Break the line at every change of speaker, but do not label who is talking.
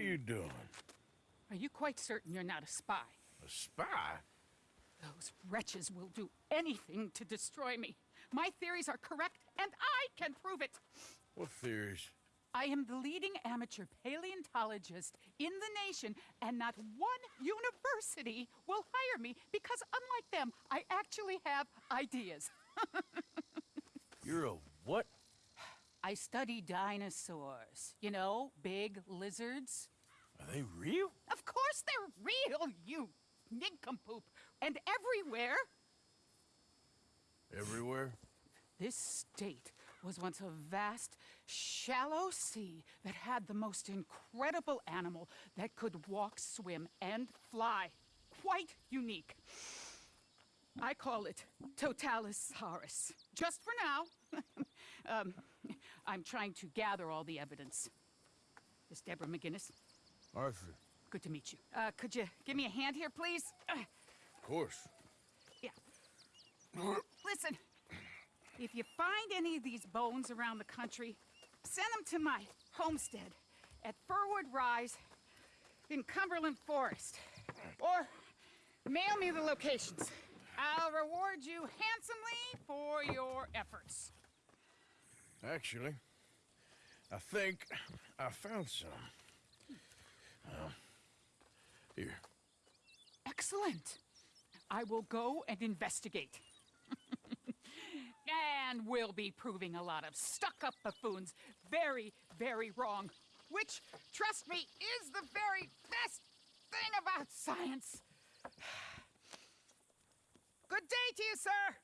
you doing?
Are you quite certain you're not a spy?
A spy?
Those wretches will do anything to destroy me. My theories are correct, and I can prove it.
What theories?
I am the leading amateur paleontologist in the nation, and not one university will hire me because, unlike them, I actually have ideas.
You're a what?
I study dinosaurs. You know, big lizards.
Are they real?
Of course they're real, you nincompoop. And everywhere,
Everywhere?
this state was once a vast, shallow sea that had the most incredible animal that could walk, swim, and fly. Quite unique. I call it Totalisaurus. Just for now. um, I'm trying to gather all the evidence. This Deborah MacGuiness.
Arthur.
Good to meet you. Uh, could you give me a hand here, please?
Of course.
yeah. Listen, if you find any of these bones around the country, send them to my homestead at Firwood Rise in Cumberland Forest. Or mail me the locations. I'll reward you handsomely for your efforts.
Actually, I think I found some. Uh, here.
Excellent. I will go and investigate. and we'll be proving a lot of stuck up buffoons very, very wrong. Which, trust me, is the very best thing about science. Good day to you, sir.